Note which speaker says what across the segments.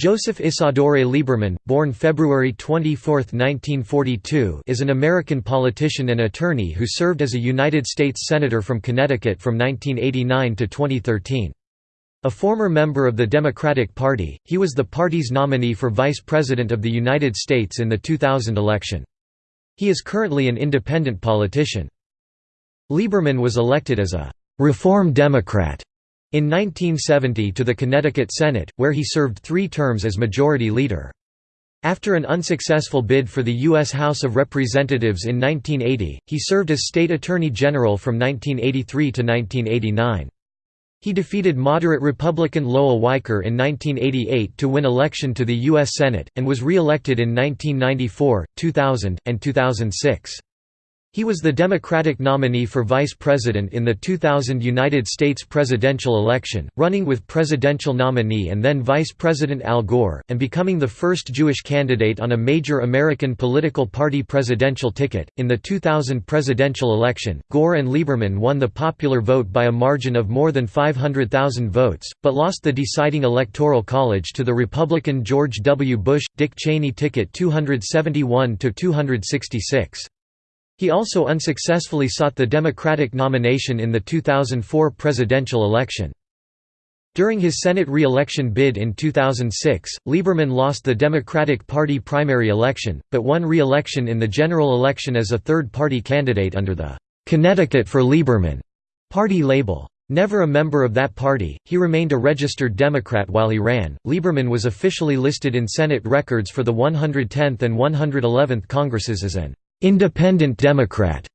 Speaker 1: Joseph Isidore Lieberman, born February 24, 1942 is an American politician and attorney who served as a United States Senator from Connecticut from 1989 to 2013. A former member of the Democratic Party, he was the party's nominee for Vice President of the United States in the 2000 election. He is currently an independent politician. Lieberman was elected as a «Reform Democrat» In 1970 to the Connecticut Senate, where he served three terms as Majority Leader. After an unsuccessful bid for the U.S. House of Representatives in 1980, he served as State Attorney General from 1983 to 1989. He defeated moderate Republican Lowell Weicker in 1988 to win election to the U.S. Senate, and was re-elected in 1994, 2000, and 2006. He was the Democratic nominee for vice president in the 2000 United States presidential election, running with presidential nominee and then Vice President Al Gore, and becoming the first Jewish candidate on a major American political party presidential ticket. In the 2000 presidential election, Gore and Lieberman won the popular vote by a margin of more than 500,000 votes, but lost the deciding electoral college to the Republican George W. Bush Dick Cheney ticket 271 to 266. He also unsuccessfully sought the Democratic nomination in the 2004 presidential election. During his Senate re-election bid in 2006, Lieberman lost the Democratic Party primary election, but won re-election in the general election as a third-party candidate under the "'Connecticut for Lieberman' party label. Never a member of that party, he remained a registered Democrat while he ran. Lieberman was officially listed in Senate records for the 110th and 111th Congresses as an independent Democrat,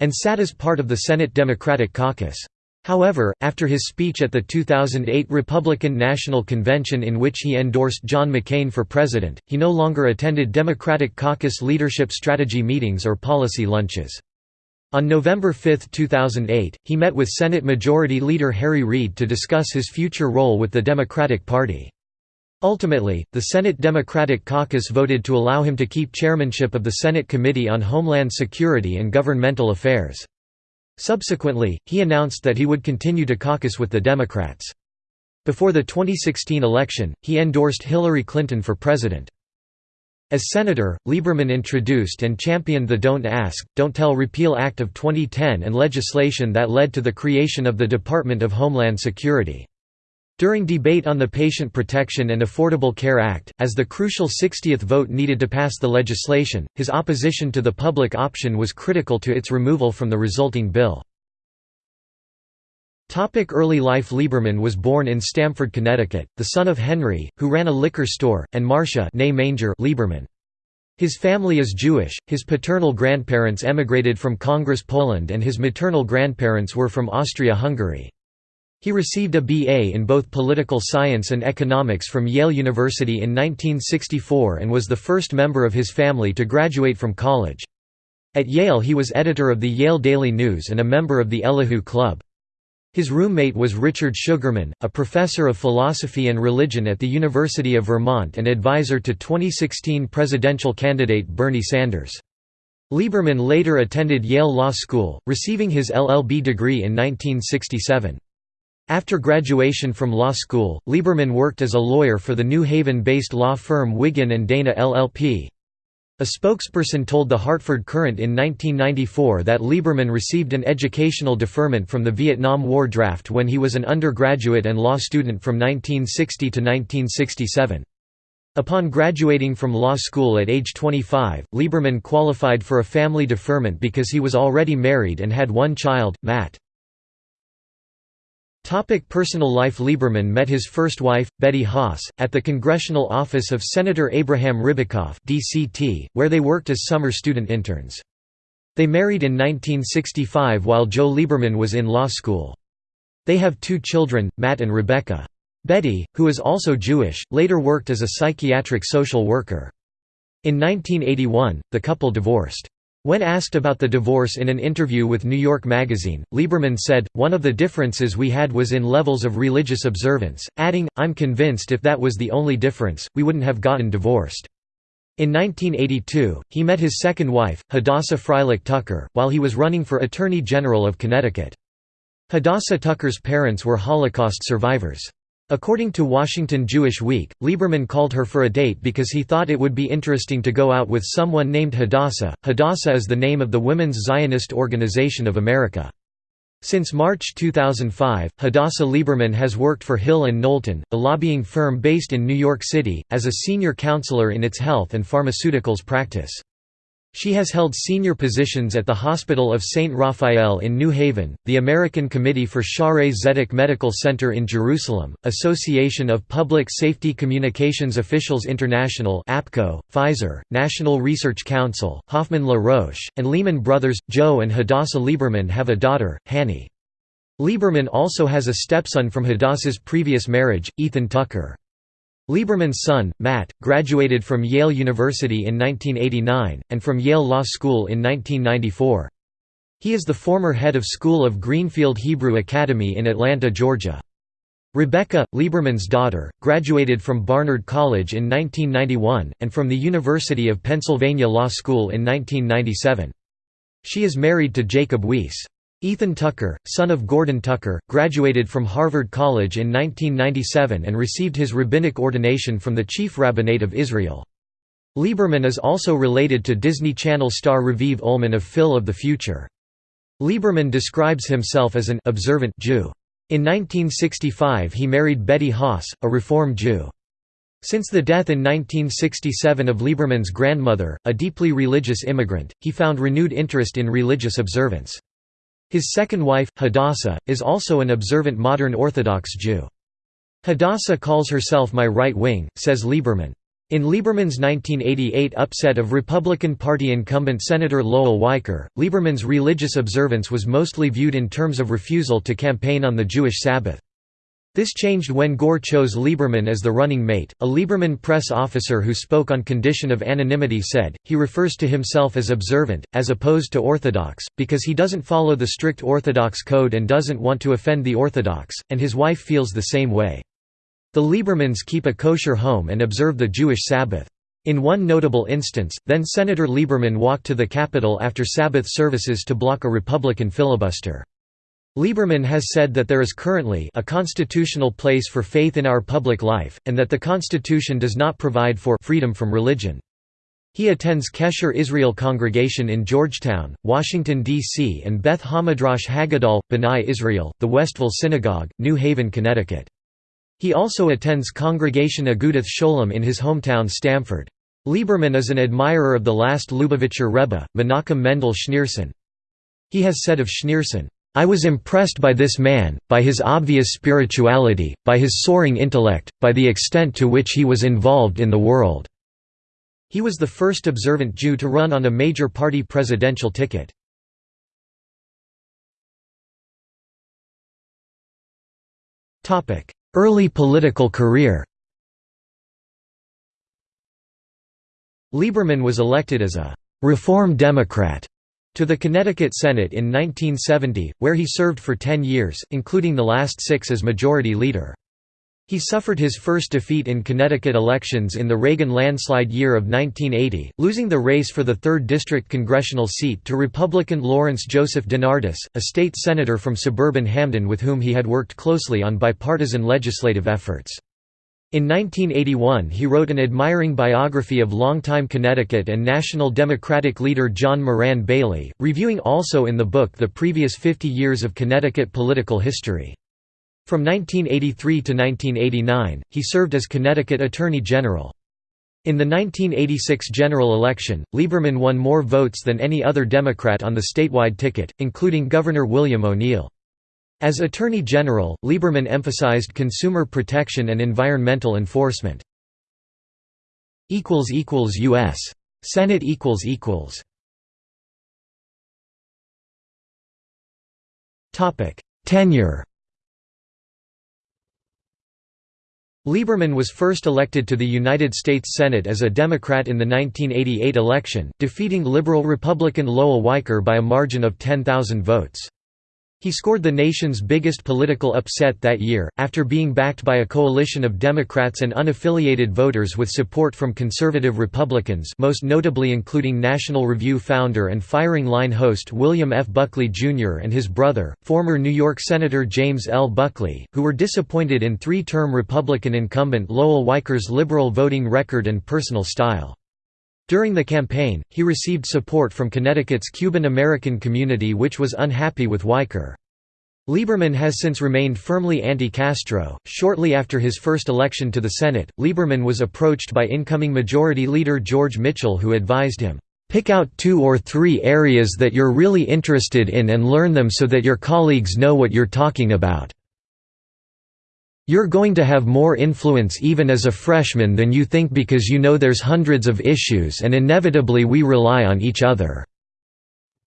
Speaker 1: and sat as part of the Senate Democratic Caucus. However, after his speech at the 2008 Republican National Convention in which he endorsed John McCain for president, he no longer attended Democratic caucus leadership strategy meetings or policy lunches. On November 5, 2008, he met with Senate Majority Leader Harry Reid to discuss his future role with the Democratic Party. Ultimately, the Senate Democratic Caucus voted to allow him to keep chairmanship of the Senate Committee on Homeland Security and Governmental Affairs. Subsequently, he announced that he would continue to caucus with the Democrats. Before the 2016 election, he endorsed Hillary Clinton for president. As senator, Lieberman introduced and championed the Don't Ask, Don't Tell Repeal Act of 2010 and legislation that led to the creation of the Department of Homeland Security. During debate on the Patient Protection and Affordable Care Act, as the crucial 60th vote needed to pass the legislation, his opposition to the public option was critical to its removal from the resulting bill. Early life Lieberman was born in Stamford, Connecticut, the son of Henry, who ran a liquor store, and Marcia Lieberman. His family is Jewish, his paternal grandparents emigrated from Congress Poland and his maternal grandparents were from Austria-Hungary. He received a BA in both political science and economics from Yale University in 1964 and was the first member of his family to graduate from college. At Yale he was editor of the Yale Daily News and a member of the Elihu Club. His roommate was Richard Sugarman, a professor of philosophy and religion at the University of Vermont and advisor to 2016 presidential candidate Bernie Sanders. Lieberman later attended Yale Law School, receiving his LLB degree in 1967. After graduation from law school, Lieberman worked as a lawyer for the New Haven-based law firm Wiggin & Dana LLP. A spokesperson told the Hartford Courant in 1994 that Lieberman received an educational deferment from the Vietnam War draft when he was an undergraduate and law student from 1960 to 1967. Upon graduating from law school at age 25, Lieberman qualified for a family deferment because he was already married and had one child, Matt. Topic personal life Lieberman met his first wife, Betty Haas, at the congressional office of Senator Abraham Ribicoff DCT, where they worked as summer student interns. They married in 1965 while Joe Lieberman was in law school. They have two children, Matt and Rebecca. Betty, who is also Jewish, later worked as a psychiatric social worker. In 1981, the couple divorced. When asked about the divorce in an interview with New York Magazine, Lieberman said, one of the differences we had was in levels of religious observance, adding, I'm convinced if that was the only difference, we wouldn't have gotten divorced. In 1982, he met his second wife, Hadassah Freilich Tucker, while he was running for Attorney General of Connecticut. Hadassah Tucker's parents were Holocaust survivors. According to Washington Jewish Week, Lieberman called her for a date because he thought it would be interesting to go out with someone named Hadassah. Hadassah is the name of the Women's Zionist Organization of America. Since March 2005, Hadassah Lieberman has worked for Hill & Knowlton, a lobbying firm based in New York City, as a senior counselor in its health and pharmaceuticals practice. She has held senior positions at the Hospital of St. Raphael in New Haven, the American Committee for Shaare Zedek Medical Center in Jerusalem, Association of Public Safety Communications Officials International APCO, Pfizer, National Research Council, Hoffman La Roche, and Lehman Brothers. Joe and Hadassah Lieberman have a daughter, Hanny. Lieberman also has a stepson from Hadassah's previous marriage, Ethan Tucker. Lieberman's son, Matt, graduated from Yale University in 1989, and from Yale Law School in 1994. He is the former head of School of Greenfield Hebrew Academy in Atlanta, Georgia. Rebecca, Lieberman's daughter, graduated from Barnard College in 1991, and from the University of Pennsylvania Law School in 1997. She is married to Jacob Weiss. Ethan Tucker, son of Gordon Tucker, graduated from Harvard College in 1997 and received his rabbinic ordination from the Chief Rabbinate of Israel. Lieberman is also related to Disney Channel star Raviv Ullman of Phil of the Future. Lieberman describes himself as an observant Jew. In 1965 he married Betty Haas, a Reform Jew. Since the death in 1967 of Lieberman's grandmother, a deeply religious immigrant, he found renewed interest in religious observance. His second wife, Hadassah, is also an observant modern Orthodox Jew. Hadassah calls herself my right wing, says Lieberman. In Lieberman's 1988 upset of Republican Party incumbent Senator Lowell Weicker, Lieberman's religious observance was mostly viewed in terms of refusal to campaign on the Jewish Sabbath. This changed when Gore chose Lieberman as the running mate. A Lieberman press officer who spoke on condition of anonymity said, he refers to himself as observant, as opposed to Orthodox, because he doesn't follow the strict Orthodox code and doesn't want to offend the Orthodox, and his wife feels the same way. The Liebermans keep a kosher home and observe the Jewish Sabbath. In one notable instance, then Senator Lieberman walked to the Capitol after Sabbath services to block a Republican filibuster. Lieberman has said that there is currently a constitutional place for faith in our public life, and that the Constitution does not provide for freedom from religion. He attends Kesher Israel Congregation in Georgetown, Washington, D.C. and Beth Hamidrash Haggadol, B'nai Israel, the Westville Synagogue, New Haven, Connecticut. He also attends Congregation Agudath Sholom in his hometown Stamford. Lieberman is an admirer of the last Lubavitcher Rebbe, Menachem Mendel Schneerson. He has said of Schneerson, I was impressed by this man, by his obvious spirituality, by his soaring intellect, by the extent to which he was involved in the world." He was the first observant Jew to run on a major party presidential ticket. Early political career Lieberman was elected as a «Reform Democrat» to the Connecticut Senate in 1970, where he served for ten years, including the last six as Majority Leader. He suffered his first defeat in Connecticut elections in the Reagan landslide year of 1980, losing the race for the 3rd District congressional seat to Republican Lawrence Joseph DeNardis, a state senator from suburban Hamden with whom he had worked closely on bipartisan legislative efforts. In 1981 he wrote an admiring biography of longtime Connecticut and National Democratic leader John Moran Bailey, reviewing also in the book the previous 50 years of Connecticut political history. From 1983 to 1989, he served as Connecticut Attorney General. In the 1986 general election, Lieberman won more votes than any other Democrat on the statewide ticket, including Governor William O'Neill. As Attorney General, Lieberman emphasized consumer protection and environmental enforcement. U.S. Senate Tenure Lieberman was first elected to the United States Senate as a Democrat in the 1988 election, defeating liberal Republican Lowell Weicker by a margin of 10,000 votes. He scored the nation's biggest political upset that year, after being backed by a coalition of Democrats and unaffiliated voters with support from conservative Republicans most notably including National Review founder and firing line host William F. Buckley, Jr. and his brother, former New York Senator James L. Buckley, who were disappointed in three-term Republican incumbent Lowell Weicker's liberal voting record and personal style. During the campaign, he received support from Connecticut's Cuban-American community which was unhappy with Weicker. Lieberman has since remained firmly anti-Castro. Shortly after his first election to the Senate, Lieberman was approached by incoming Majority Leader George Mitchell who advised him, "...pick out two or three areas that you're really interested in and learn them so that your colleagues know what you're talking about." You're going to have more influence even as a freshman than you think because you know there's hundreds of issues and inevitably we rely on each other."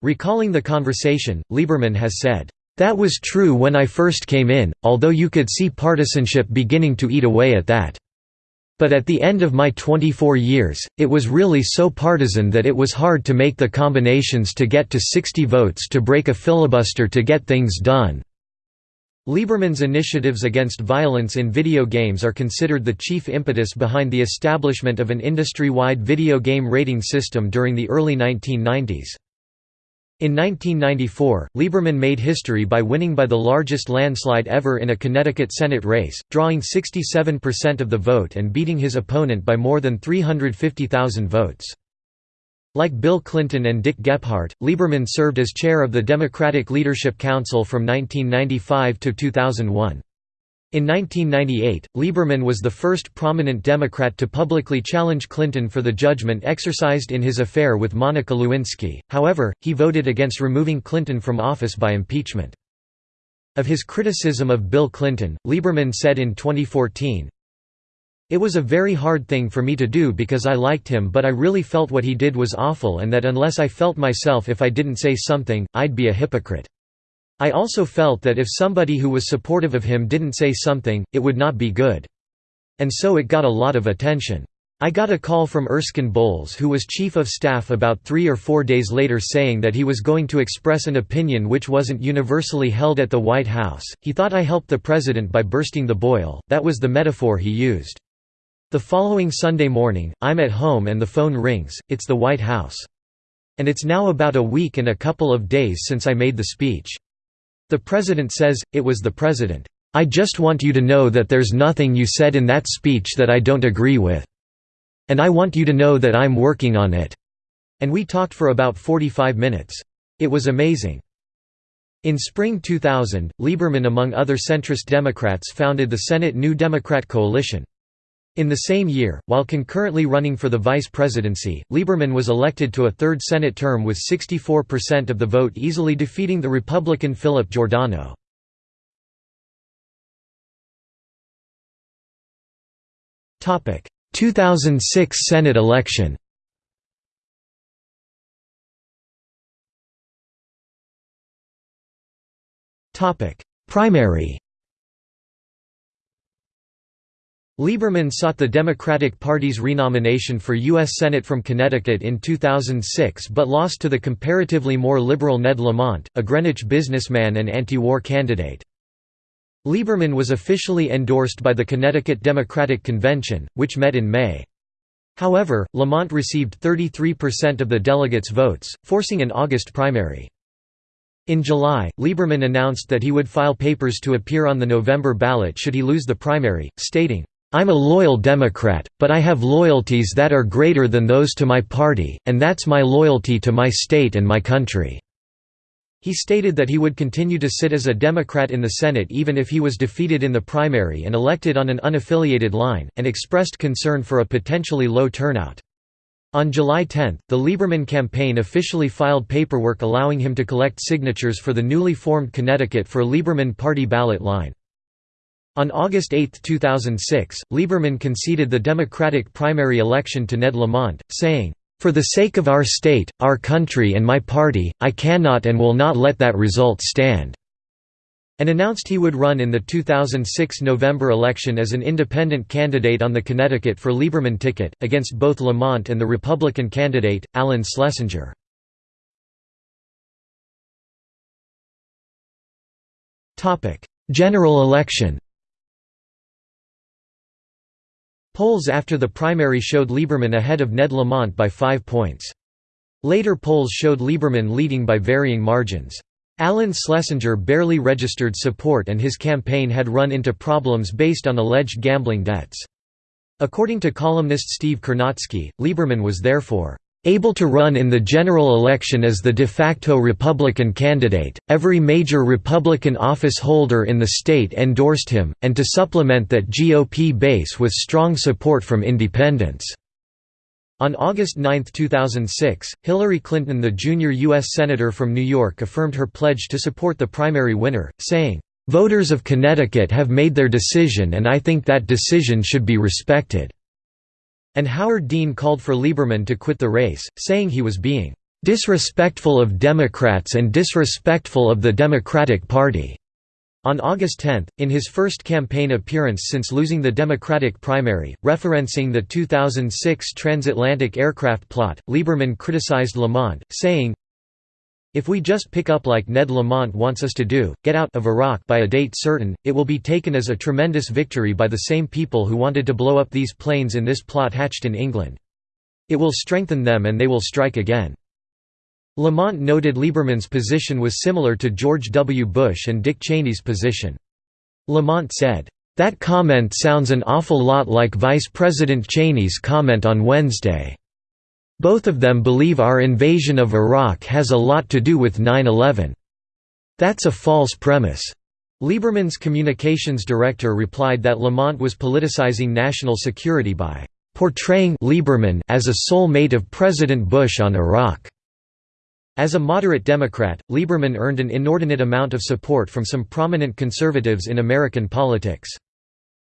Speaker 1: Recalling the conversation, Lieberman has said, "...that was true when I first came in, although you could see partisanship beginning to eat away at that. But at the end of my 24 years, it was really so partisan that it was hard to make the combinations to get to 60 votes to break a filibuster to get things done." Lieberman's initiatives against violence in video games are considered the chief impetus behind the establishment of an industry-wide video game rating system during the early 1990s. In 1994, Lieberman made history by winning by the largest landslide ever in a Connecticut Senate race, drawing 67% of the vote and beating his opponent by more than 350,000 votes. Like Bill Clinton and Dick Gephardt, Lieberman served as chair of the Democratic Leadership Council from 1995 to 2001. In 1998, Lieberman was the first prominent Democrat to publicly challenge Clinton for the judgment exercised in his affair with Monica Lewinsky, however, he voted against removing Clinton from office by impeachment. Of his criticism of Bill Clinton, Lieberman said in 2014, it was a very hard thing for me to do because I liked him but I really felt what he did was awful and that unless I felt myself if I didn't say something, I'd be a hypocrite. I also felt that if somebody who was supportive of him didn't say something, it would not be good. And so it got a lot of attention. I got a call from Erskine Bowles who was chief of staff about three or four days later saying that he was going to express an opinion which wasn't universally held at the White House. He thought I helped the president by bursting the boil, that was the metaphor he used. The following Sunday morning, I'm at home and the phone rings, it's the White House. And it's now about a week and a couple of days since I made the speech. The president says, it was the president. I just want you to know that there's nothing you said in that speech that I don't agree with. And I want you to know that I'm working on it. And we talked for about 45 minutes. It was amazing. In spring 2000, Lieberman among other centrist Democrats founded the Senate New Democrat Coalition. In the same year, while concurrently running for the vice presidency, Lieberman was elected to a third Senate term with 64% of the vote easily defeating the Republican Philip Giordano. Topic: 2006 Senate election. Topic: Primary. Lieberman sought the Democratic Party's renomination for U.S. Senate from Connecticut in 2006 but lost to the comparatively more liberal Ned Lamont, a Greenwich businessman and anti-war candidate. Lieberman was officially endorsed by the Connecticut Democratic Convention, which met in May. However, Lamont received 33% of the delegates' votes, forcing an August primary. In July, Lieberman announced that he would file papers to appear on the November ballot should he lose the primary, stating, I'm a loyal Democrat, but I have loyalties that are greater than those to my party, and that's my loyalty to my state and my country." He stated that he would continue to sit as a Democrat in the Senate even if he was defeated in the primary and elected on an unaffiliated line, and expressed concern for a potentially low turnout. On July 10, the Lieberman campaign officially filed paperwork allowing him to collect signatures for the newly formed Connecticut for Lieberman party ballot line. On August 8, 2006, Lieberman conceded the Democratic primary election to Ned Lamont, saying, "...for the sake of our state, our country and my party, I cannot and will not let that result stand." and announced he would run in the 2006 November election as an independent candidate on the Connecticut for Lieberman ticket, against both Lamont and the Republican candidate, Alan Schlesinger. General election Polls after the primary showed Lieberman ahead of Ned Lamont by five points. Later polls showed Lieberman leading by varying margins. Alan Schlesinger barely registered support and his campaign had run into problems based on alleged gambling debts. According to columnist Steve Kornacki, Lieberman was therefore able to run in the general election as the de facto Republican candidate, every major Republican office holder in the state endorsed him, and to supplement that GOP base with strong support from independents. On August 9, 2006, Hillary Clinton the junior U.S. Senator from New York affirmed her pledge to support the primary winner, saying, "...voters of Connecticut have made their decision and I think that decision should be respected." And Howard Dean called for Lieberman to quit the race, saying he was being "...disrespectful of Democrats and disrespectful of the Democratic Party." On August 10, in his first campaign appearance since losing the Democratic primary, referencing the 2006 transatlantic aircraft plot, Lieberman criticized Lamont, saying, If we just pick up like Ned Lamont wants us to do, get out of Iraq by a date certain, it will be taken as a tremendous victory by the same people who wanted to blow up these planes in this plot hatched in England. It will strengthen them and they will strike again. Lamont noted Lieberman's position was similar to George W. Bush and Dick Cheney's position. Lamont said, "...that comment sounds an awful lot like Vice President Cheney's comment on Wednesday. Both of them believe our invasion of Iraq has a lot to do with 9-11. That's a false premise." Lieberman's communications director replied that Lamont was politicizing national security by portraying Lieberman as a soulmate of President Bush on Iraq. As a moderate Democrat, Lieberman earned an inordinate amount of support from some prominent conservatives in American politics.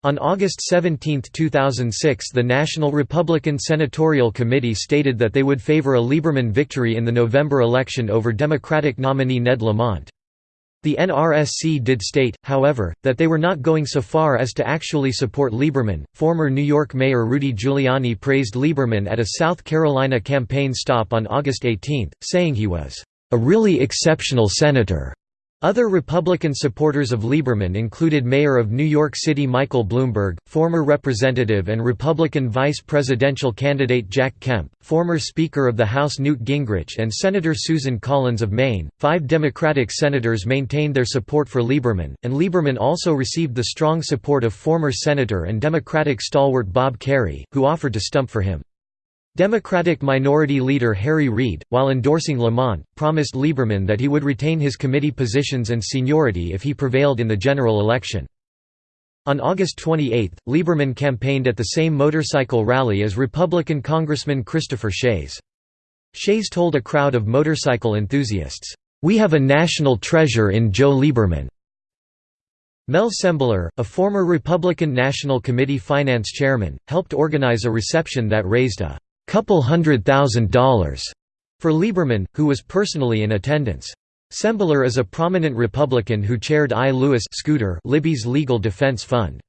Speaker 1: On August 17, 2006 the National Republican Senatorial Committee stated that they would favor a Lieberman victory in the November election over Democratic nominee Ned Lamont. The NRSC did state, however, that they were not going so far as to actually support Lieberman. Former New York Mayor Rudy Giuliani praised Lieberman at a South Carolina campaign stop on August 18, saying he was a really exceptional senator. Other Republican supporters of Lieberman included Mayor of New York City Michael Bloomberg, former Representative and Republican vice presidential candidate Jack Kemp, former Speaker of the House Newt Gingrich, and Senator Susan Collins of Maine. Five Democratic senators maintained their support for Lieberman, and Lieberman also received the strong support of former Senator and Democratic stalwart Bob Kerrey, who offered to stump for him. Democratic Minority Leader Harry Reid, while endorsing Lamont, promised Lieberman that he would retain his committee positions and seniority if he prevailed in the general election. On August 28, Lieberman campaigned at the same motorcycle rally as Republican Congressman Christopher Shays. Shays told a crowd of motorcycle enthusiasts, "'We have a national treasure in Joe Lieberman." Mel Sembler, a former Republican National Committee finance chairman, helped organize a reception that raised a couple hundred thousand dollars for Lieberman, who was personally in attendance. Sembler is a prominent Republican who chaired I. Lewis Scooter Libby's Legal Defense Fund.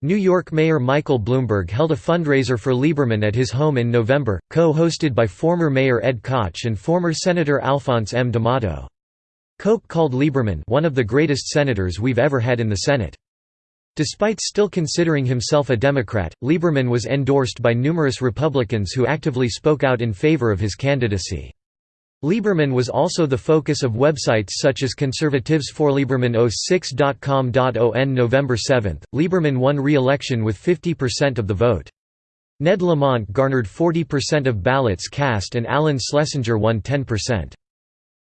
Speaker 1: New York Mayor Michael Bloomberg held a fundraiser for Lieberman at his home in November, co-hosted by former Mayor Ed Koch and former Senator Alphonse M. D'Amato. Koch called Lieberman one of the greatest senators we've ever had in the Senate. Despite still considering himself a Democrat, Lieberman was endorsed by numerous Republicans who actively spoke out in favor of his candidacy. Lieberman was also the focus of websites such as conservatives4lieberman06.com.on On November 7, Lieberman won re-election with 50% of the vote. Ned Lamont garnered 40% of ballots cast and Alan Schlesinger won 10%.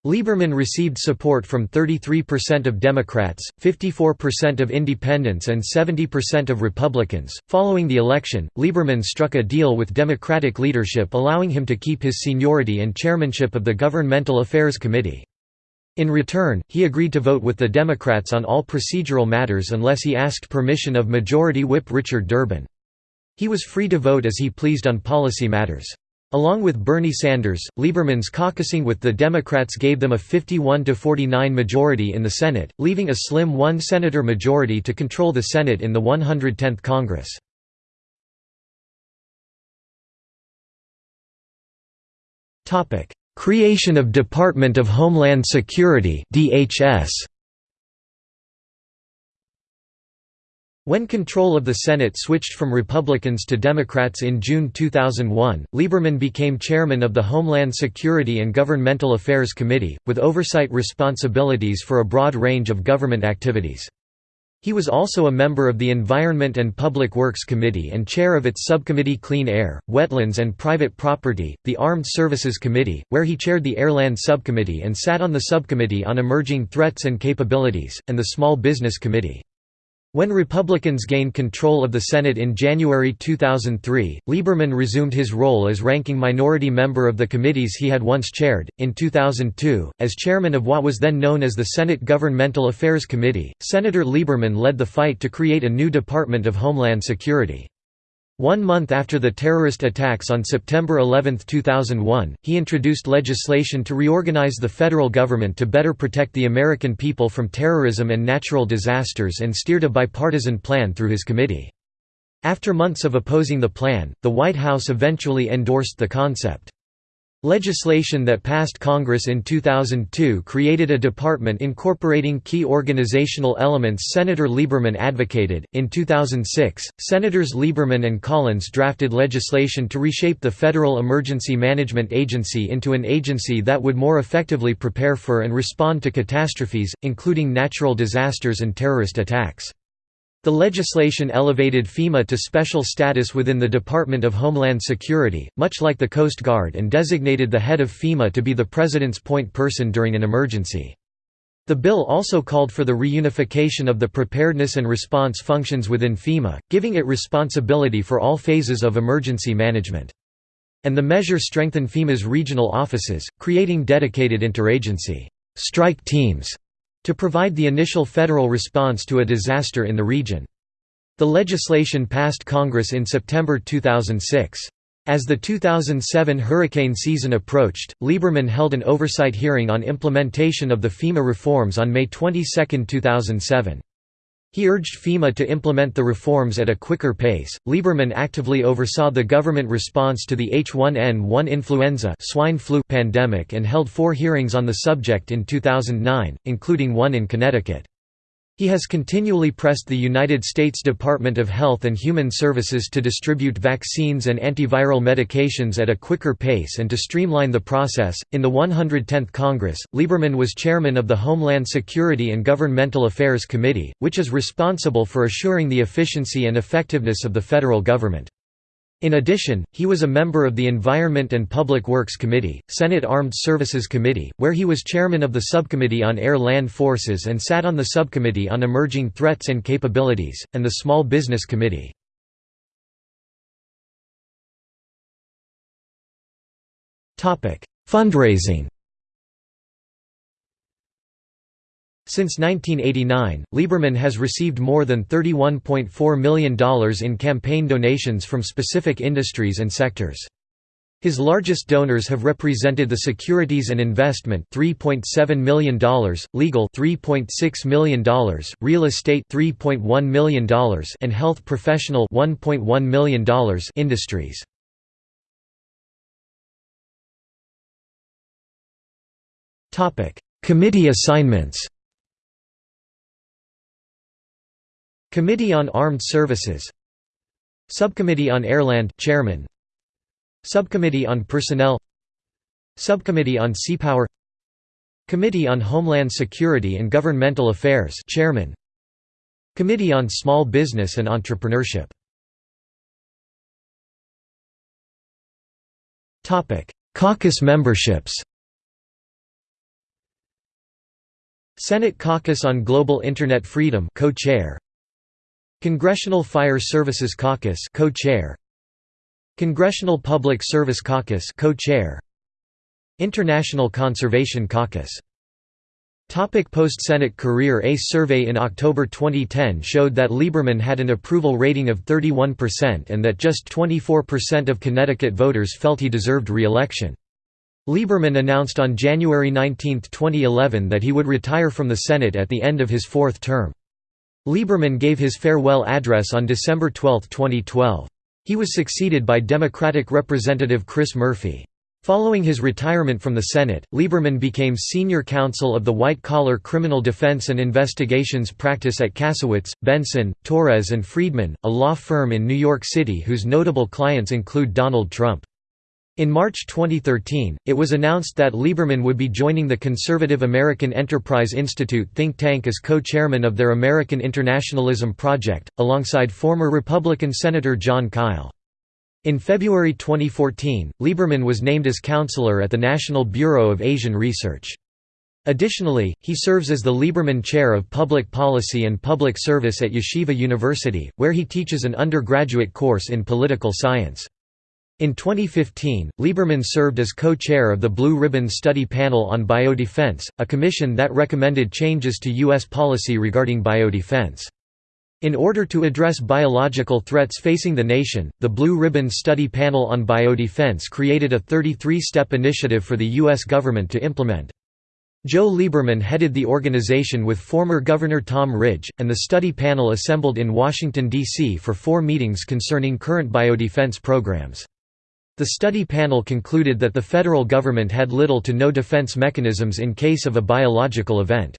Speaker 1: Lieberman received support from 33% of Democrats, 54% of independents, and 70% of Republicans. Following the election, Lieberman struck a deal with Democratic leadership allowing him to keep his seniority and chairmanship of the Governmental Affairs Committee. In return, he agreed to vote with the Democrats on all procedural matters unless he asked permission of Majority Whip Richard Durbin. He was free to vote as he pleased on policy matters. Along with Bernie Sanders, Lieberman's caucusing with the Democrats gave them a 51–49 majority in the Senate, leaving a slim one-senator majority to control the Senate in the 110th Congress. Creation of Department of Homeland Security DHS. When control of the Senate switched from Republicans to Democrats in June 2001, Lieberman became chairman of the Homeland Security and Governmental Affairs Committee, with oversight responsibilities for a broad range of government activities. He was also a member of the Environment and Public Works Committee and chair of its subcommittee Clean Air, Wetlands and Private Property, the Armed Services Committee, where he chaired the Airland Subcommittee and sat on the Subcommittee on Emerging Threats and Capabilities, and the Small Business Committee. When Republicans gained control of the Senate in January 2003, Lieberman resumed his role as ranking minority member of the committees he had once chaired. In 2002, as chairman of what was then known as the Senate Governmental Affairs Committee, Senator Lieberman led the fight to create a new Department of Homeland Security. One month after the terrorist attacks on September 11, 2001, he introduced legislation to reorganize the federal government to better protect the American people from terrorism and natural disasters and steered a bipartisan plan through his committee. After months of opposing the plan, the White House eventually endorsed the concept. Legislation that passed Congress in 2002 created a department incorporating key organizational elements Senator Lieberman advocated. In 2006, Senators Lieberman and Collins drafted legislation to reshape the Federal Emergency Management Agency into an agency that would more effectively prepare for and respond to catastrophes, including natural disasters and terrorist attacks. The legislation elevated FEMA to special status within the Department of Homeland Security, much like the Coast Guard and designated the head of FEMA to be the President's point person during an emergency. The bill also called for the reunification of the preparedness and response functions within FEMA, giving it responsibility for all phases of emergency management. And the measure strengthened FEMA's regional offices, creating dedicated interagency strike teams to provide the initial federal response to a disaster in the region. The legislation passed Congress in September 2006. As the 2007 hurricane season approached, Lieberman held an oversight hearing on implementation of the FEMA reforms on May 22, 2007. He urged FEMA to implement the reforms at a quicker pace. Lieberman actively oversaw the government response to the H1N1 influenza swine flu pandemic and held four hearings on the subject in 2009, including one in Connecticut. He has continually pressed the United States Department of Health and Human Services to distribute vaccines and antiviral medications at a quicker pace and to streamline the process. In the 110th Congress, Lieberman was chairman of the Homeland Security and Governmental Affairs Committee, which is responsible for assuring the efficiency and effectiveness of the federal government. In addition, he was a member of the Environment and Public Works Committee, Senate Armed Services Committee, where he was chairman of the Subcommittee on Air-Land Forces and sat on the Subcommittee on Emerging Threats and Capabilities, and the Small Business Committee. Fundraising Since 1989, Lieberman has received more than $31.4 million in campaign donations from specific industries and sectors. His largest donors have represented the Securities and Investment $3.7 million, Legal $3.6 million, Real Estate $3.1 million, and Health Professional $1.1 million industries. Topic: Committee assignments. Committee on Armed Services. Subcommittee on Airland Chairman. Subcommittee on Personnel. Subcommittee on Seapower Committee on Homeland Security and Governmental Affairs Chairman. Committee on Small Business and Entrepreneurship. Topic: Caucus memberships. Senate Caucus on Global Internet Freedom co-chair Congressional Fire Services Caucus co-chair Congressional Public Service Caucus co-chair International Conservation Caucus Topic Post-Senate career A survey in October 2010 showed that Lieberman had an approval rating of 31% and that just 24% of Connecticut voters felt he deserved re-election. Lieberman announced on January 19, 2011 that he would retire from the Senate at the end of his fourth term. Lieberman gave his farewell address on December 12, 2012. He was succeeded by Democratic Representative Chris Murphy. Following his retirement from the Senate, Lieberman became senior counsel of the white-collar criminal defense and investigations practice at Kasowitz, Benson, Torres and Friedman, a law firm in New York City whose notable clients include Donald Trump. In March 2013, it was announced that Lieberman would be joining the conservative American Enterprise Institute think tank as co-chairman of their American Internationalism Project, alongside former Republican Senator Jon Kyl. In February 2014, Lieberman was named as counselor at the National Bureau of Asian Research. Additionally, he serves as the Lieberman Chair of Public Policy and Public Service at Yeshiva University, where he teaches an undergraduate course in political science. In 2015, Lieberman served as co-chair of the Blue Ribbon Study Panel on Biodefense, a commission that recommended changes to U.S. policy regarding biodefense. In order to address biological threats facing the nation, the Blue Ribbon Study Panel on Biodefense created a 33-step initiative for the U.S. government to implement. Joe Lieberman headed the organization with former Governor Tom Ridge, and the study panel assembled in Washington, D.C. for four meetings concerning current biodefense programs. The study panel concluded that the federal government had little to no defense mechanisms in case of a biological event.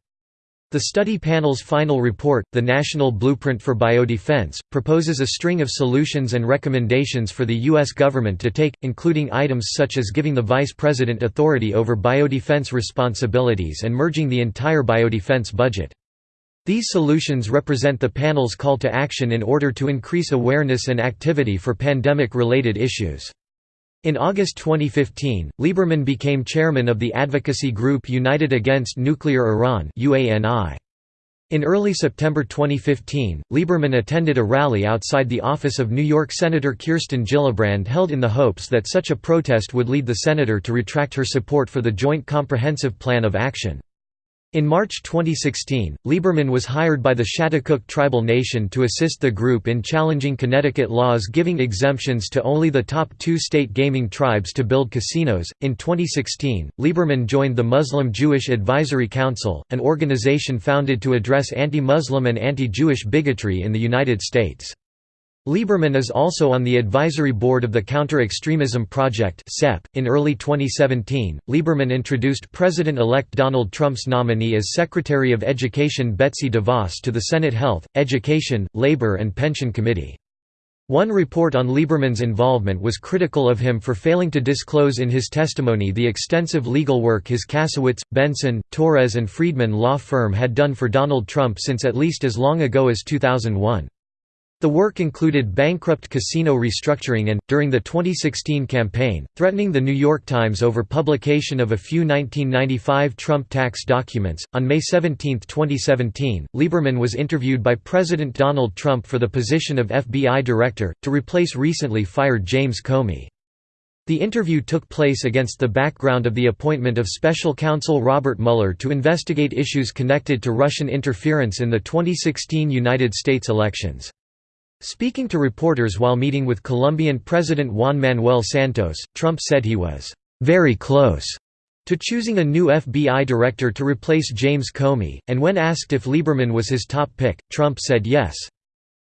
Speaker 1: The study panel's final report, The National Blueprint for Biodefense, proposes a string of solutions and recommendations for the U.S. government to take, including items such as giving the vice president authority over biodefense responsibilities and merging the entire biodefense budget. These solutions represent the panel's call to action in order to increase awareness and activity for pandemic-related issues. In August 2015, Lieberman became chairman of the advocacy group United Against Nuclear Iran In early September 2015, Lieberman attended a rally outside the office of New York Senator Kirsten Gillibrand held in the hopes that such a protest would lead the senator to retract her support for the Joint Comprehensive Plan of Action. In March 2016, Lieberman was hired by the Schaghticoke Tribal Nation to assist the group in challenging Connecticut laws giving exemptions to only the top two state gaming tribes to build casinos. In 2016, Lieberman joined the Muslim Jewish Advisory Council, an organization founded to address anti Muslim and anti Jewish bigotry in the United States. Lieberman is also on the advisory board of the Counter-Extremism Project .In early 2017, Lieberman introduced President-elect Donald Trump's nominee as Secretary of Education Betsy DeVos to the Senate Health, Education, Labor and Pension Committee. One report on Lieberman's involvement was critical of him for failing to disclose in his testimony the extensive legal work his Kasowitz, Benson, Torres and Friedman law firm had done for Donald Trump since at least as long ago as 2001. The work included bankrupt casino restructuring and, during the 2016 campaign, threatening The New York Times over publication of a few 1995 Trump tax documents. On May 17, 2017, Lieberman was interviewed by President Donald Trump for the position of FBI director, to replace recently fired James Comey. The interview took place against the background of the appointment of special counsel Robert Mueller to investigate issues connected to Russian interference in the 2016 United States elections. Speaking to reporters while meeting with Colombian President Juan Manuel Santos, Trump said he was very close to choosing a new FBI director to replace James Comey, and when asked if Lieberman was his top pick, Trump said yes.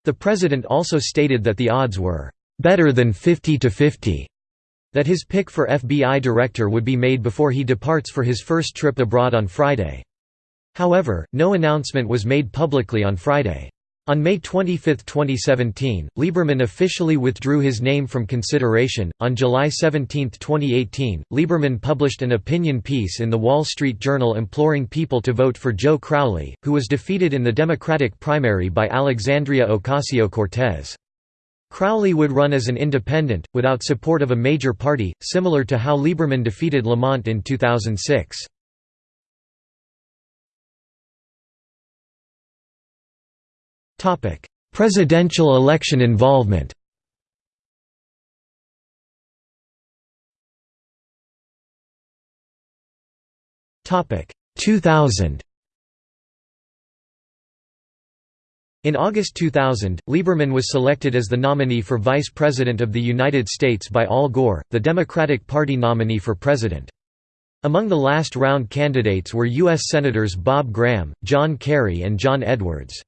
Speaker 1: The president also stated that the odds were better than 50 to 50 that his pick for FBI director would be made before he departs for his first trip abroad on Friday. However, no announcement was made publicly on Friday. On May 25, 2017, Lieberman officially withdrew his name from consideration. On July 17, 2018, Lieberman published an opinion piece in the Wall Street Journal imploring people to vote for Joe Crowley, who was defeated in the Democratic primary by Alexandria Ocasio Cortez. Crowley would run as an independent, without support of a major party, similar to how Lieberman defeated Lamont in 2006. Presidential election involvement Topic 2000 In August 2000, Lieberman was selected as the nominee for Vice President of the United States by Al Gore, the Democratic Party nominee for president. Among the last-round candidates were U.S. Senators Bob Graham, John Kerry and John Edwards.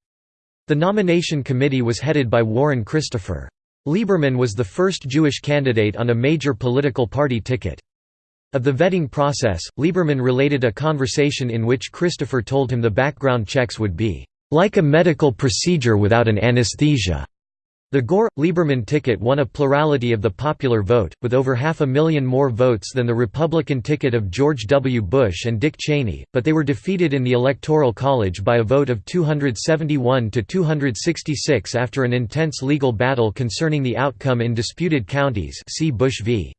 Speaker 1: The nomination committee was headed by Warren Christopher. Lieberman was the first Jewish candidate on a major political party ticket. Of the vetting process, Lieberman related a conversation in which Christopher told him the background checks would be, "...like a medical procedure without an anesthesia." The Gore-Lieberman ticket won a plurality of the popular vote, with over half a million more votes than the Republican ticket of George W. Bush and Dick Cheney, but they were defeated in the Electoral College by a vote of 271 to 266 after an intense legal battle concerning the outcome in disputed counties see Bush v.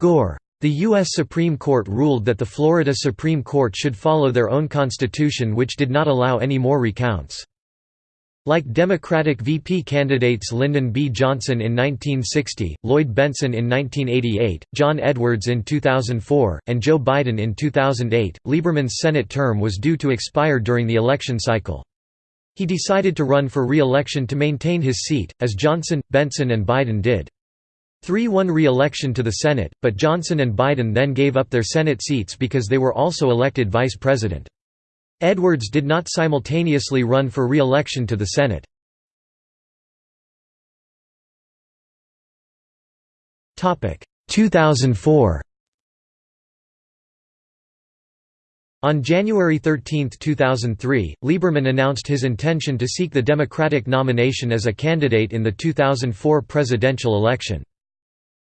Speaker 1: Gore. The U.S. Supreme Court ruled that the Florida Supreme Court should follow their own constitution which did not allow any more recounts. Like Democratic VP candidates Lyndon B. Johnson in 1960, Lloyd Bentsen in 1988, John Edwards in 2004, and Joe Biden in 2008, Lieberman's Senate term was due to expire during the election cycle. He decided to run for re-election to maintain his seat, as Johnson, Bentsen and Biden did. Three won re-election to the Senate, but Johnson and Biden then gave up their Senate seats because they were also elected vice president. Edwards did not simultaneously run for re-election to the Senate. Topic 2004. On January 13, 2003, Lieberman announced his intention to seek the Democratic nomination as a candidate in the 2004 presidential election.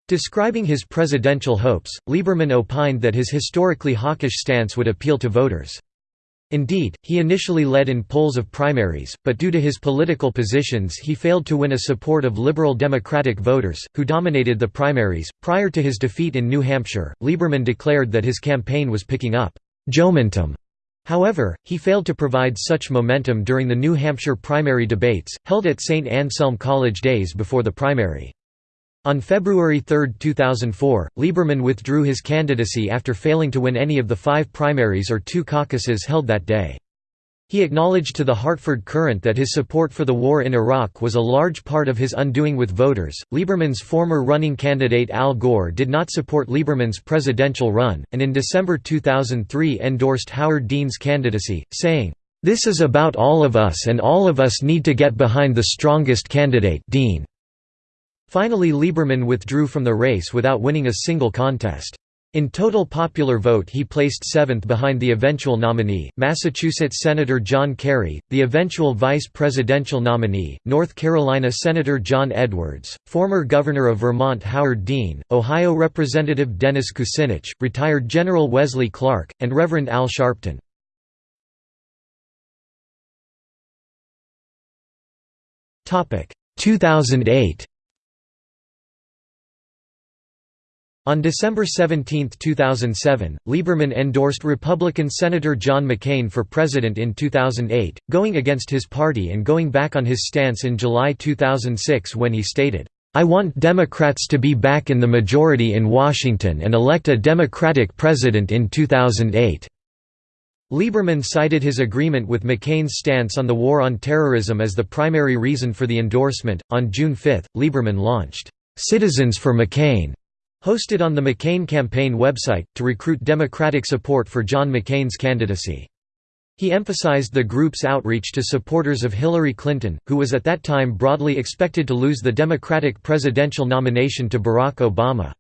Speaker 1: Describing his presidential hopes, Lieberman opined that his historically hawkish stance would appeal to voters. Indeed, he initially led in polls of primaries, but due to his political positions he failed to win a support of liberal Democratic voters, who dominated the primaries. Prior to his defeat in New Hampshire, Lieberman declared that his campaign was picking up Joementum. However, he failed to provide such momentum during the New Hampshire primary debates, held at St. Anselm College days before the primary. On February 3, 2004, Lieberman withdrew his candidacy after failing to win any of the five primaries or two caucuses held that day. He acknowledged to the Hartford Courant that his support for the war in Iraq was a large part of his undoing with voters. Lieberman's former running candidate Al Gore did not support Lieberman's presidential run, and in December 2003 endorsed Howard Dean's candidacy, saying, This is about all of us and all of us need to get behind the strongest candidate Dean. Finally Lieberman withdrew from the race without winning a single contest. In total popular vote he placed seventh behind the eventual nominee, Massachusetts Senator John Kerry, the eventual vice presidential nominee, North Carolina Senator John Edwards, former Governor of Vermont Howard Dean, Ohio Representative Dennis Kucinich, retired General Wesley Clark, and Reverend Al Sharpton. Topic 2008 On December 17, 2007, Lieberman endorsed Republican Senator John McCain for president in 2008, going against his party and going back on his stance in July 2006 when he stated, "'I want Democrats to be back in the majority in Washington and elect a Democratic president in 2008." Lieberman cited his agreement with McCain's stance on the war on terrorism as the primary reason for the endorsement. On June 5, Lieberman launched, Citizens for McCain hosted on the McCain campaign website, to recruit Democratic support for John McCain's candidacy. He emphasized the group's outreach to supporters of Hillary Clinton, who was at that time broadly expected to lose the Democratic presidential nomination to Barack Obama.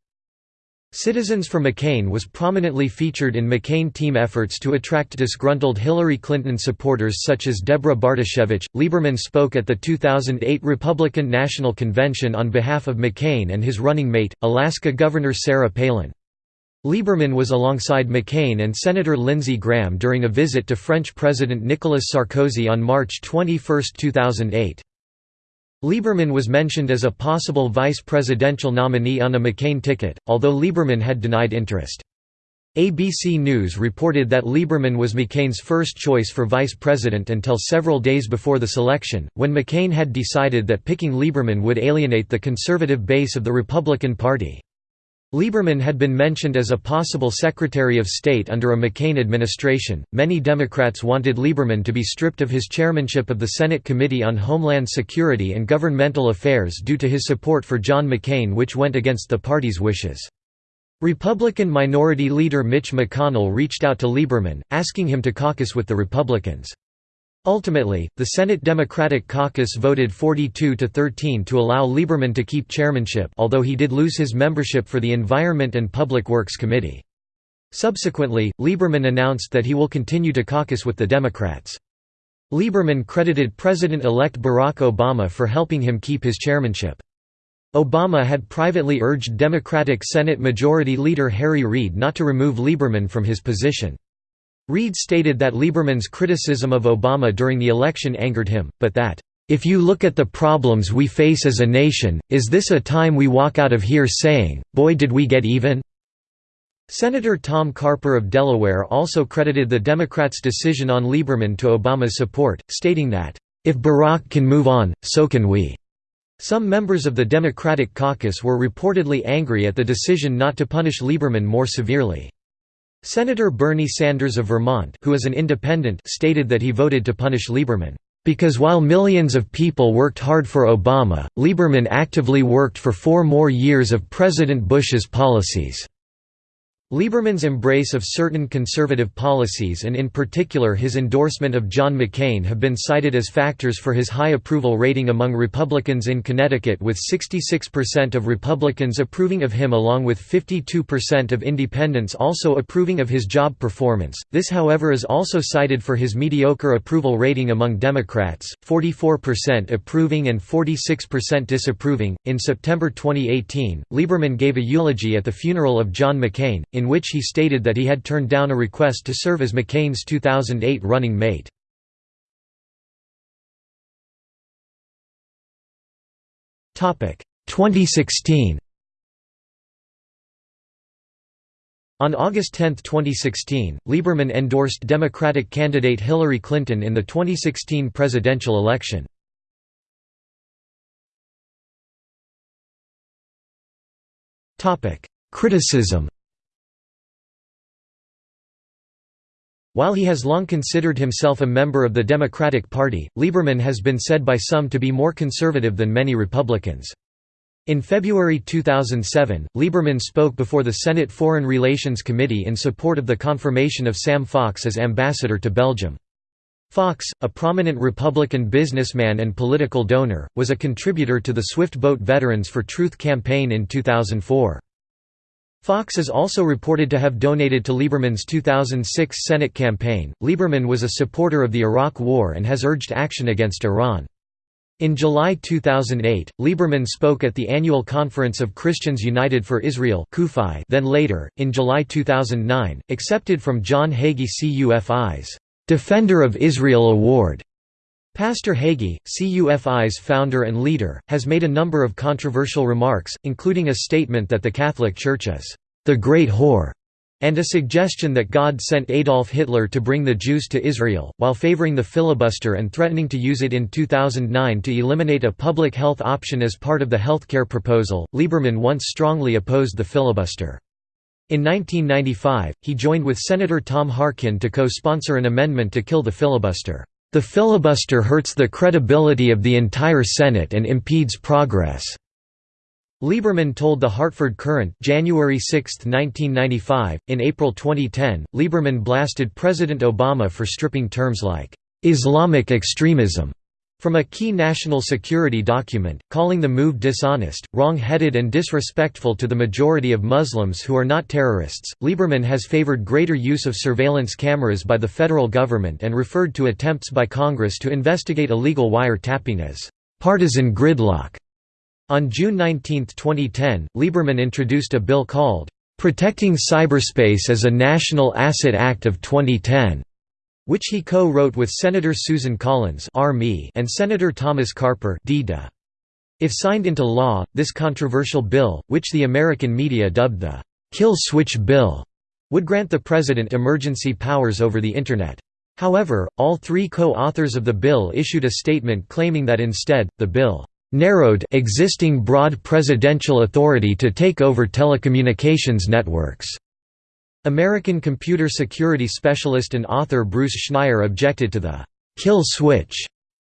Speaker 1: Citizens for McCain was prominently featured in McCain team efforts to attract disgruntled Hillary Clinton supporters such as Deborah Bartoshevich. Lieberman spoke at the 2008 Republican National Convention on behalf of McCain and his running mate, Alaska Governor Sarah Palin. Lieberman was alongside McCain and Senator Lindsey Graham during a visit to French President Nicolas Sarkozy on March 21, 2008. Lieberman was mentioned as a possible vice presidential nominee on a McCain ticket, although Lieberman had denied interest. ABC News reported that Lieberman was McCain's first choice for vice president until several days before the selection, when McCain had decided that picking Lieberman would alienate the conservative base of the Republican Party. Lieberman had been mentioned as a possible Secretary of State under a McCain administration. Many Democrats wanted Lieberman to be stripped of his chairmanship of the Senate Committee on Homeland Security and Governmental Affairs due to his support for John McCain, which went against the party's wishes. Republican Minority Leader Mitch McConnell reached out to Lieberman, asking him to caucus with the Republicans. Ultimately, the Senate Democratic caucus voted 42 to 13 to allow Lieberman to keep chairmanship although he did lose his membership for the Environment and Public Works Committee. Subsequently, Lieberman announced that he will continue to caucus with the Democrats. Lieberman credited President-elect Barack Obama for helping him keep his chairmanship. Obama had privately urged Democratic Senate Majority Leader Harry Reid not to remove Lieberman from his position. Reid stated that Lieberman's criticism of Obama during the election angered him, but that, "...if you look at the problems we face as a nation, is this a time we walk out of here saying, boy did we get even?" Senator Tom Carper of Delaware also credited the Democrats' decision on Lieberman to Obama's support, stating that, "...if Barack can move on, so can we." Some members of the Democratic caucus were reportedly angry at the decision not to punish Lieberman more severely. Senator Bernie Sanders of Vermont who is an independent stated that he voted to punish Lieberman, "...because while millions of people worked hard for Obama, Lieberman actively worked for four more years of President Bush's policies." Lieberman's embrace of certain conservative policies and in particular his endorsement of John McCain have been cited as factors for his high approval rating among Republicans in Connecticut with 66% of Republicans approving of him along with 52% of independents also approving of his job performance. This however is also cited for his mediocre approval rating among Democrats, 44% approving and 46% disapproving. In September 2018, Lieberman gave a eulogy at the funeral of John McCain in which he stated that he had turned down a request to serve as McCain's 2008 running mate. Topic 2016. On August 10, 2016, Lieberman endorsed Democratic candidate Hillary Clinton in the 2016 presidential election. Criticism While he has long considered himself a member of the Democratic Party, Lieberman has been said by some to be more conservative than many Republicans. In February 2007, Lieberman spoke before the Senate Foreign Relations Committee in support of the confirmation of Sam Fox as ambassador to Belgium. Fox, a prominent Republican businessman and political donor, was a contributor to the Swift Boat Veterans for Truth campaign in 2004. Fox is also reported to have donated to Lieberman's 2006 Senate campaign. Lieberman was a supporter of the Iraq War and has urged action against Iran. In July 2008, Lieberman spoke at the annual conference of Christians United for Israel then later, in July 2009, accepted from John Hagee CUFI's Defender of Israel Award Pastor Hagee, CUFI's founder and leader, has made a number of controversial remarks, including a statement that the Catholic Church is the Great Whore, and a suggestion that God sent Adolf Hitler to bring the Jews to Israel, while favoring the filibuster and threatening to use it in 2009 to eliminate a public health option as part of the healthcare proposal. Lieberman once strongly opposed the filibuster. In 1995, he joined with Senator Tom Harkin to co-sponsor an amendment to kill the filibuster. The filibuster hurts the credibility of the entire Senate and impedes progress." Lieberman told the Hartford Courant January 6, 1995. In April 2010, Lieberman blasted President Obama for stripping terms like Islamic extremism from a key national security document, calling the move dishonest, wrong-headed and disrespectful to the majority of Muslims who are not terrorists, Lieberman has favored greater use of surveillance cameras by the federal government and referred to attempts by Congress to investigate illegal wire-tapping as «partisan gridlock». On June 19, 2010, Lieberman introduced a bill called «Protecting Cyberspace as a National Asset Act of 2010» which he co-wrote with Senator Susan Collins and Senator Thomas Carper If signed into law, this controversial bill, which the American media dubbed the «kill switch bill», would grant the President emergency powers over the Internet. However, all three co-authors of the bill issued a statement claiming that instead, the bill narrowed existing broad presidential authority to take over telecommunications networks. American computer security specialist and author Bruce Schneier objected to the «kill switch»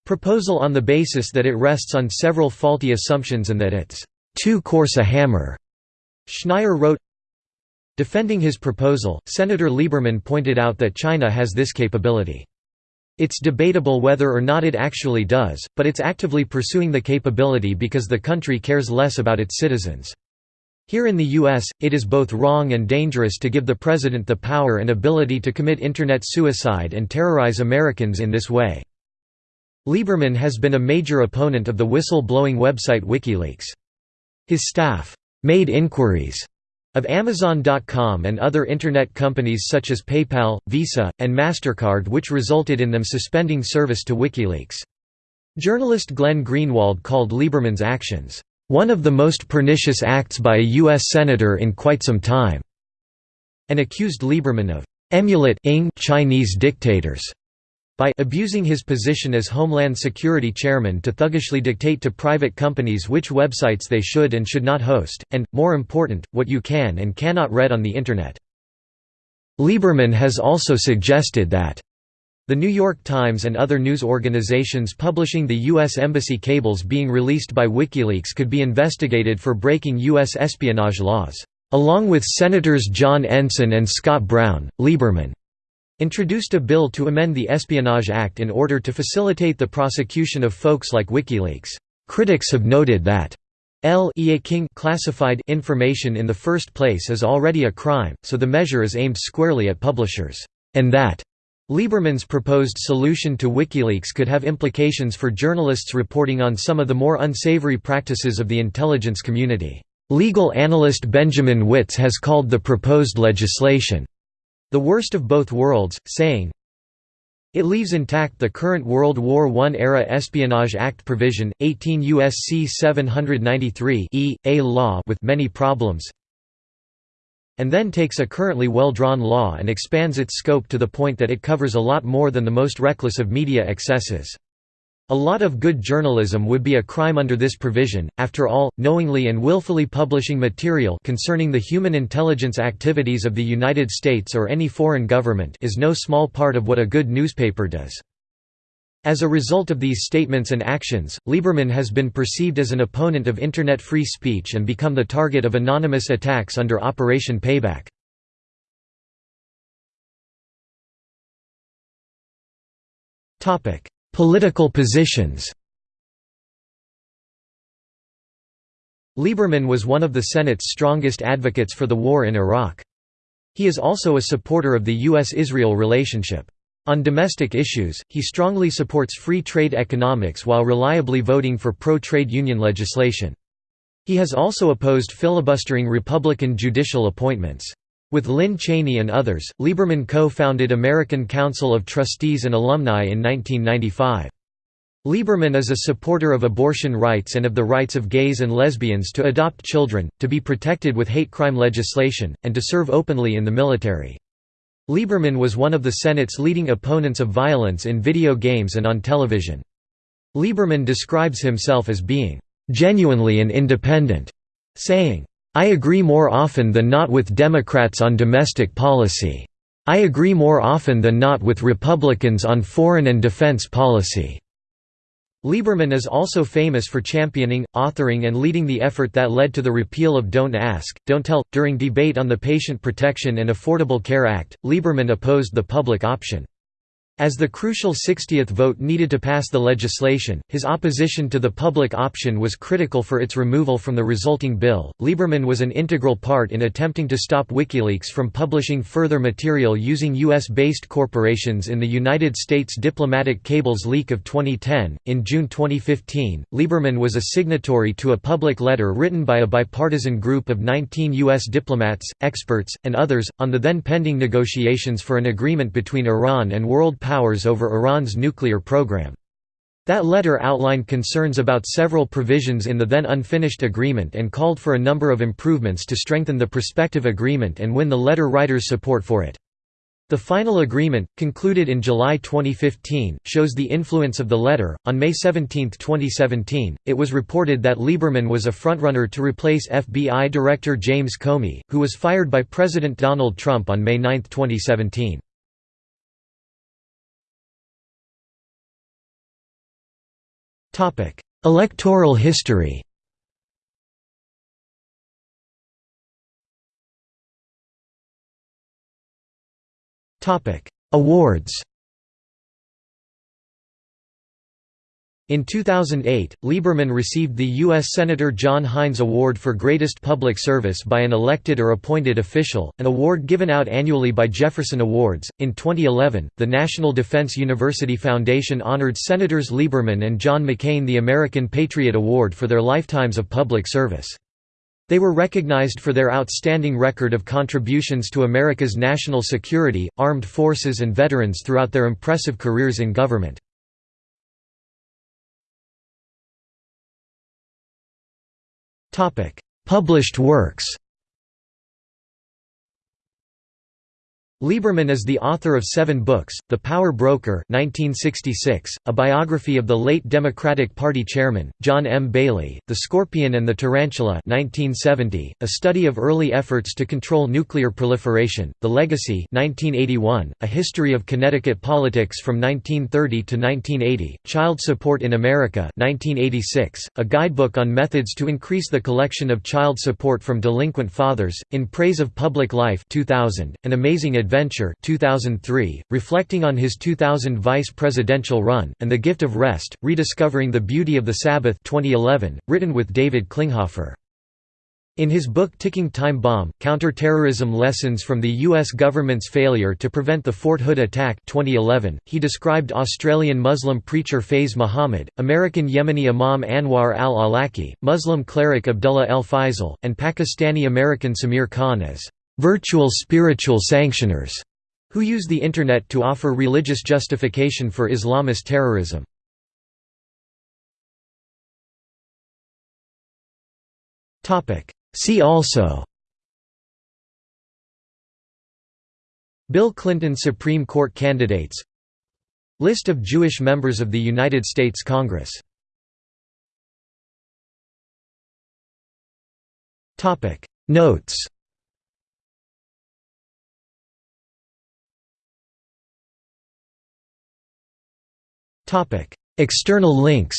Speaker 1: proposal on the basis that it rests on several faulty assumptions and that it's «too coarse a hammer». Schneier wrote, Defending his proposal, Senator Lieberman pointed out that China has this capability. It's debatable whether or not it actually does, but it's actively pursuing the capability because the country cares less about its citizens. Here in the U.S., it is both wrong and dangerous to give the president the power and ability to commit Internet suicide and terrorize Americans in this way. Lieberman has been a major opponent of the whistle-blowing website WikiLeaks. His staff made inquiries of Amazon.com and other Internet companies such as PayPal, Visa, and MasterCard which resulted in them suspending service to WikiLeaks. Journalist Glenn Greenwald called Lieberman's actions, "...one of the most pernicious acts by a U.S. Senator in quite some time", and accused Lieberman of "...emulating Chinese dictators." by abusing his position as Homeland Security Chairman to thuggishly dictate to private companies which websites they should and should not host, and, more important, what you can and cannot read on the Internet. Lieberman has also suggested that the New York Times and other news organizations publishing the U.S. Embassy cables being released by WikiLeaks could be investigated for breaking U.S. espionage laws. Along with Senators John Ensign and Scott Brown, Lieberman introduced a bill to amend the Espionage Act in order to facilitate the prosecution of folks like WikiLeaks. Critics have noted that L King classified information in the first place is already a crime, so the measure is aimed squarely at publishers, and that Lieberman's proposed solution to WikiLeaks could have implications for journalists reporting on some of the more unsavory practices of the intelligence community. Legal analyst Benjamin Wittes has called the proposed legislation the worst of both worlds, saying, it leaves intact the current World War I-era Espionage Act provision, 18 U.S.C. 793 e, a law with many problems, and then takes a currently well-drawn law and expands its scope to the point that it covers a lot more than the most reckless of media excesses. A lot of good journalism would be a crime under this provision. After all, knowingly and willfully publishing material concerning the human intelligence activities of the United States or any foreign government is no small part of what a good newspaper does. As a result of these statements and actions, Lieberman has been perceived as an opponent of Internet free speech and become the target of anonymous attacks under Operation Payback. Political positions Lieberman was one of the Senate's strongest advocates for the war in Iraq. He is also a supporter of the U.S.-Israel relationship. On domestic issues, he strongly supports free trade economics while reliably voting for pro-trade union legislation. He has also opposed filibustering Republican judicial appointments. With Lynne Cheney and others, Lieberman co-founded American Council of Trustees and Alumni in 1995. Lieberman is a supporter of abortion rights and of the rights of gays and lesbians to adopt children, to be protected with hate crime legislation, and to serve openly in the military. Lieberman was one of the Senate's leading opponents of violence in video games and on television. Lieberman describes himself as being, "...genuinely an independent," saying, I agree more often than not with Democrats on domestic policy. I agree more often than not with Republicans on foreign and defense policy." Lieberman is also famous for championing, authoring and leading the effort that led to the repeal of Don't Ask, Don't Tell. During debate on the Patient Protection and Affordable Care Act, Lieberman opposed the public option. As the crucial 60th vote needed to pass the legislation, his opposition to the public option was critical for its removal from the resulting bill. Lieberman was an integral part in attempting to stop WikiLeaks from publishing further material using US based corporations in the United States diplomatic cables leak of 2010. In June 2015, Lieberman was a signatory to a public letter written by a bipartisan group of 19 U.S. diplomats, experts, and others, on the then pending negotiations for an agreement between Iran and world powers over Iran's nuclear program. That letter outlined concerns about several provisions in the then unfinished agreement and called for a number of improvements to strengthen the prospective agreement and win the letter writer's support for it. The final agreement, concluded in July 2015, shows the influence of the letter. On May 17, 2017, it was reported that Lieberman was a frontrunner to replace FBI Director James Comey, who was fired by President Donald Trump on May 9, 2017. Electoral history. Awards In 2008, Lieberman received the U.S. Senator John Heinz Award for Greatest Public Service by an elected or appointed official, an award given out annually by Jefferson Awards. In 2011, the National Defense University Foundation honored Senators Lieberman and John McCain the American Patriot Award for their lifetimes of public service. They were recognized for their outstanding record of contributions to America's national security, armed forces, and veterans throughout their impressive careers in government. Published works Lieberman is the author of seven books, The Power Broker 1966, a biography of the late Democratic Party chairman, John M. Bailey, The Scorpion and the Tarantula 1970, a study of early efforts to control nuclear proliferation, The Legacy 1981, a history of Connecticut politics from 1930 to 1980, Child Support in America 1986, a guidebook on methods to increase the collection of child support from delinquent fathers, In Praise of Public Life 2000, An Amazing Adventure 2003, reflecting on his 2000 vice presidential run, and The Gift of Rest, Rediscovering the Beauty of the Sabbath 2011, written with David Klinghoffer. In his book Ticking Time Bomb, Counterterrorism Lessons from the U.S. Government's Failure to Prevent the Fort Hood Attack 2011, he described Australian Muslim preacher Faiz Muhammad, American Yemeni Imam Anwar al-Awlaki, Muslim cleric Abdullah el Faisal, and Pakistani-American Samir Khan as virtual spiritual sanctioners, who use the Internet to offer religious justification for Islamist terrorism. See also Bill Clinton Supreme Court candidates List of Jewish members of the United States Congress Notes External links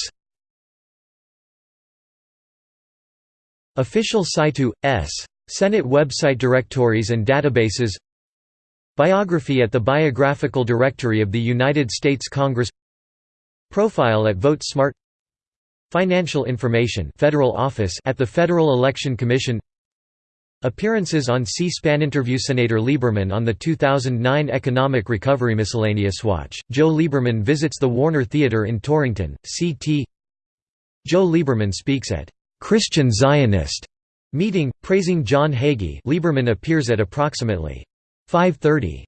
Speaker 1: Official Saitu S. Senate website directories and databases Biography at the Biographical Directory of the United States Congress Profile at VoteSmart Financial information Federal Office at the Federal Election Commission Appearances on C-SPAN Interview Senator Lieberman on the 2009 Economic Recovery Miscellaneous Watch, Joe Lieberman visits the Warner Theatre in Torrington, CT Joe Lieberman speaks at «Christian Zionist» meeting, praising John Hagee. Lieberman appears at approximately 5.30